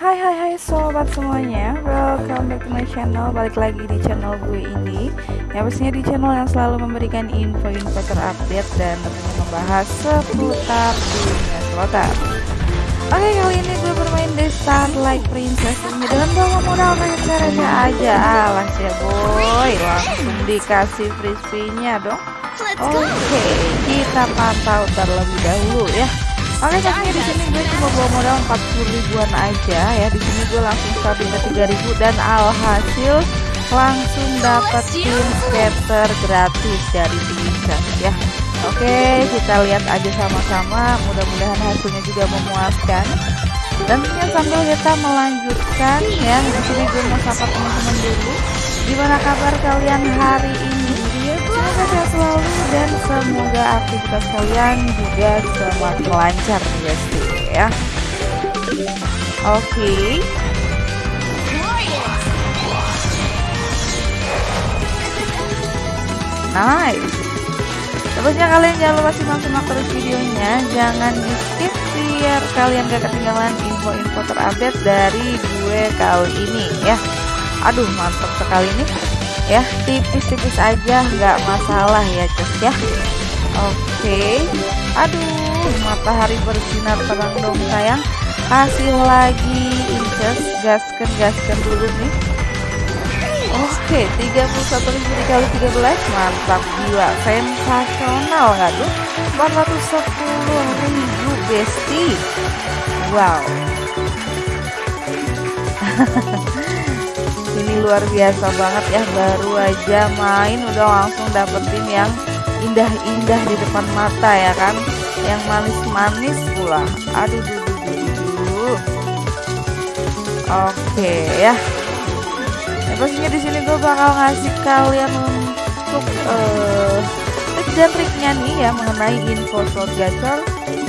Hai hai hai sobat semuanya. Welcome back to my channel. Balik lagi di channel gue ini. Yang pastinya di channel yang selalu memberikan info-info terupdate Dan tentunya membahas seputar dunia selatan Oke kali ini gue bermain The Starlight Princess. Ini Dengan bawa modal receh-receh aja. Alah ya boy. Langsung dikasih frisbee-nya dong. Oke kita pantau terlebih dahulu ya Oke pastinya di sini gue cuma bawa modal 40 ribuan aja ya. Di sini gue langsung stabilnya 3000 dan alhasil langsung dapetin scatter gratis dari Vincent ya. Oke, kita lihat aja sama-sama. Mudah-mudahan hasilnya juga memuaskan. Dan tentunya sambil kita melanjutkan ya. Di sini gue mau sapa teman-teman dulu. Gimana kabar kalian hari ini? Sehat selalu dan semoga aktivitas kalian juga semakin lancar ya ya. Oke. Okay. Nice. Terusnya kalian jangan lupa simak-simak terus videonya, jangan di skip biar kalian gak ketinggalan info-info terupdate dari gue kali ini ya. Aduh mantap sekali nih ya tipis-tipis aja nggak masalah ya cus ya oke aduh matahari bersinar terang dong sayang kasih lagi incus gaskan gaskan dulu nih Oke, 31 ribu dikali 13 mantap gila, sensasional nggak tuh? 410 ribu besti. Wow. ini luar biasa banget ya baru aja main udah langsung dapetin yang indah-indah di depan mata ya kan? Yang manis-manis pula. Aduh duh, duh, duh, oke ya. Ya pastinya di sini gue bakal ngasih kalian untuk uh, tips dan triknya nih ya mengenai info slot gacor.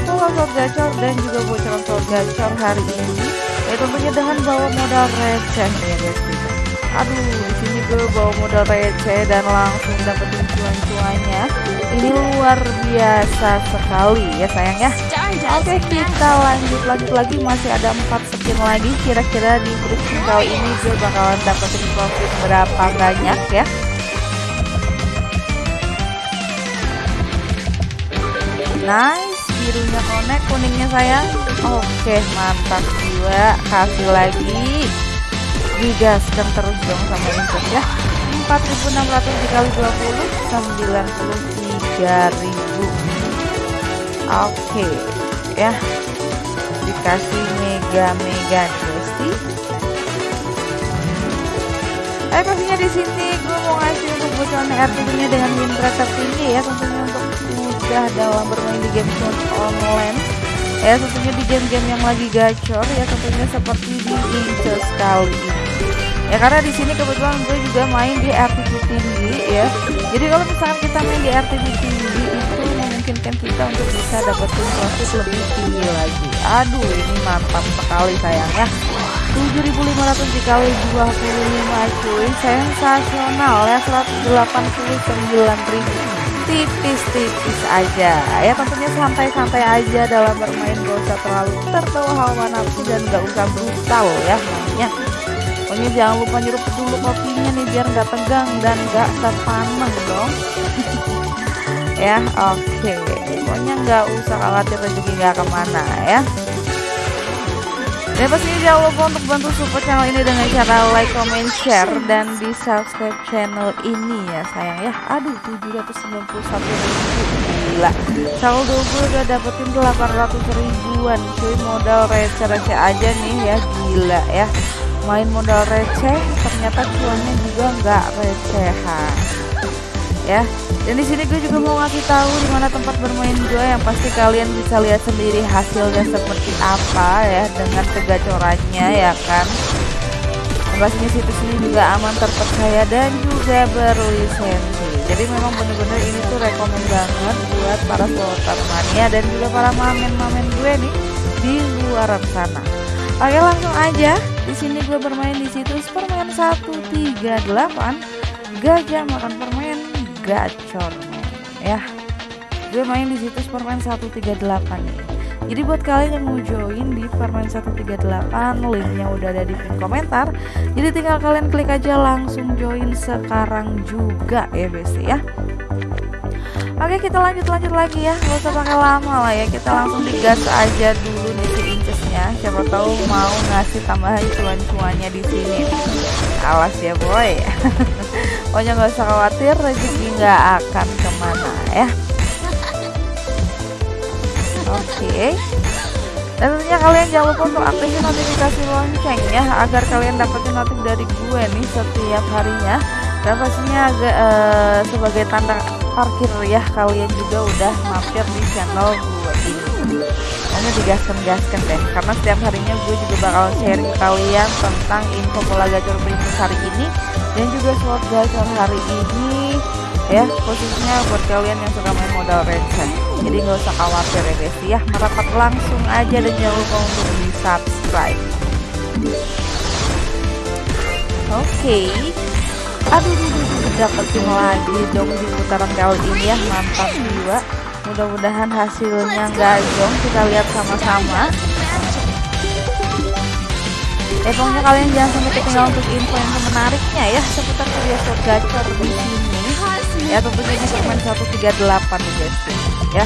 Pola slot gacor dan juga bocoran slot gacor hari ini ya tentunya dengan bawa modal receh. ya guys aduh di sini gue bawa modal receh dan langsung dapetin cuan-cuannya. Ini luar biasa sekali ya sayang ya. Oke kita lanjut lanjut lagi. Masih ada empat skin lagi. Kira-kira di grup kali ini gue bakalan dapetin profit berapa banyak ya? Nice birunya connect kuningnya sayang. Oke mantap juga kasih lagi digaskan terus dong sama Inter ya 4600 dikali 20 93000 oke ya. Dikasih mega-mega pasti Eh pastinya di sini gue mau ngasih untuk bocoran RTB nya dengan rate tertinggi ya tentunya untuk mudah dalam bermain di game online. Ya tentunya di game-game yang lagi gacor ya tentunya seperti di Inches kali ini ya karena di sini kebetulan gue juga main di RTP tinggi ya. Jadi kalau misalkan kita main di RTP tinggi itu memungkinkan kita untuk bisa dapetin profit lebih tinggi lagi. Aduh ini mantap sekali sayang ya. 7500 dikali 25 cuy. Sensasional ya. 189.000 tipis-tipis aja. Ya tentunya santai-santai aja dalam bermain gak usah terlalu terbawa hawa nafsu dan gak usah brutal ya namanya pokoknya jangan lupa nyuruh dulu kopinya nih biar nggak tegang dan nggak terpaneng dong ya oke okay. pokoknya nggak usah khawatir rezeki nggak ke mana ya dan pastinya jangan lupa untuk bantu support channel ini dengan cara like, comment, share dan di subscribe channel ini ya sayang ya. Aduh 791 ribu gila. Saldo gue udah dapetin 800 ribuan cuy modal receh-receh aja nih ya gila ya. Main modal receh ternyata cuannya juga nggak recehan. Ya dan di sini gue juga mau ngasih tahu di mana tempat bermain gue yang pasti kalian bisa lihat sendiri hasilnya seperti apa ya dengan kegacorannya ya kan? Pastinya situs ini juga aman terpercaya dan juga berlisensi. Jadi memang bener-bener ini tuh rekomend banget buat para slotter mania dan juga para mamen-mamen gue nih di luar sana. Oke langsung aja di sini gue bermain di situs permain 138 gajah makan permen gacor ya. Gue main di situs permain 138 nih jadi buat kalian yang mau join di permain 138 linknya udah ada di pin komentar. Jadi tinggal kalian klik aja langsung join sekarang juga ya besti ya. Oke kita lanjut lanjut lagi ya. Nggak usah pakai lama lah ya. Kita langsung digas aja dulu siapa tahu mau ngasih tambahan cuan-cuannya di sini. Awas ya boy. Pokoknya nggak usah khawatir rezeki nggak akan ke mana ya. Oke. Dan tentunya kalian jangan lupa untuk aktifin notifikasi lonceng ya agar kalian dapetin notif dari gue nih setiap harinya. Dan pastinya agak uh, sebagai tanda parkir ya kalian juga udah mampir di channel gue ini. Hanya digaskan-gaskan deh karena setiap harinya gue juga bakal sharing kalian tentang info pola gacor primus hari ini dan juga slot gacor hari ini ya khususnya buat kalian yang suka main modal receh jadi nggak usah khawatir ya guys ya merapat langsung aja dan jangan lupa untuk di subscribe oke. Okay aduh dapetin lagi dong di putaran kali ini ya. Mantap jiwa. Mudah-mudahan hasilnya enggak dong kita lihat sama-sama. Eh pokoknya kalian jangan sampai ketinggalan untuk info yang menariknya ya. Seputar video gacor di sini. Ya tentunya di segmen 138 nih guys. Ya.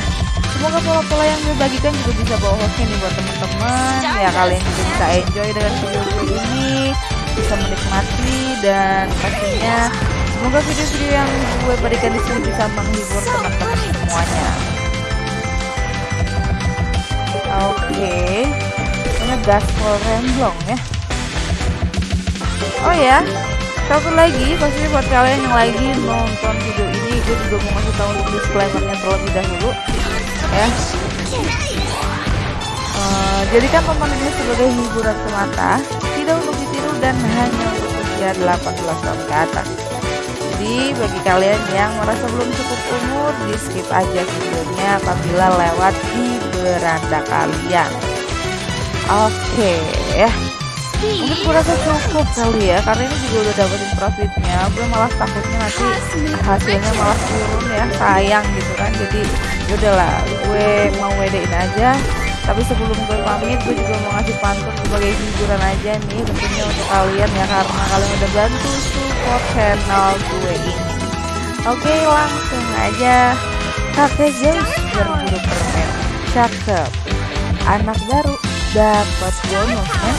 Semoga pola-pola yang gue bagikan juga bisa bawa hostnya nih buat teman-teman. Ya kalian juga bisa enjoy dengan video ini. Bisa menikmati dan pastinya semoga video-video yang gue berikan di sini bisa menghibur teman-teman semuanya. Oke, okay. ini gaspol remblong ya. Oh ya, satu lagi pastinya buat kalian yang lagi nonton video ini, gue juga mau kasih tahu disclaimernya terlebih dahulu ya. Uh, jadikan tonton ini sebagai hiburan semata, tidak untuk ditiru dan hanya untuk usia 18 tahun ke atas. Jadi bagi kalian yang merasa belum cukup umur, di skip aja videonya apabila lewat di beranda kalian. Oke ya. Mungkin gue rasa cukup kali ya Karena ini juga udah dapetin profitnya Gue malah takutnya nanti hasilnya malah turun ya Sayang gitu kan Jadi yaudahlah gue mau wedein aja tapi sebelum gue pamit gue juga mau ngasih pantun sebagai hiburan aja nih tentunya untuk kalian ya karena kalian udah bantu support channel gue ini. Oke langsung aja. Kakek Zeus berburu permen. Cakep. Anak baru. Dapat bonusnya.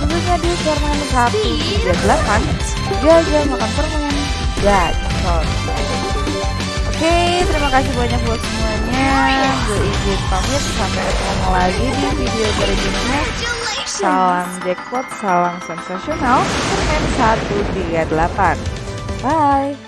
Tentunya di permen 138 gajah makan permen. Oke, kasih banyak buat semuanya. Gue izin pamit sampai ketemu lagi di video berikutnya. Salam jackpot, salam sensasional, permen 138. Bye.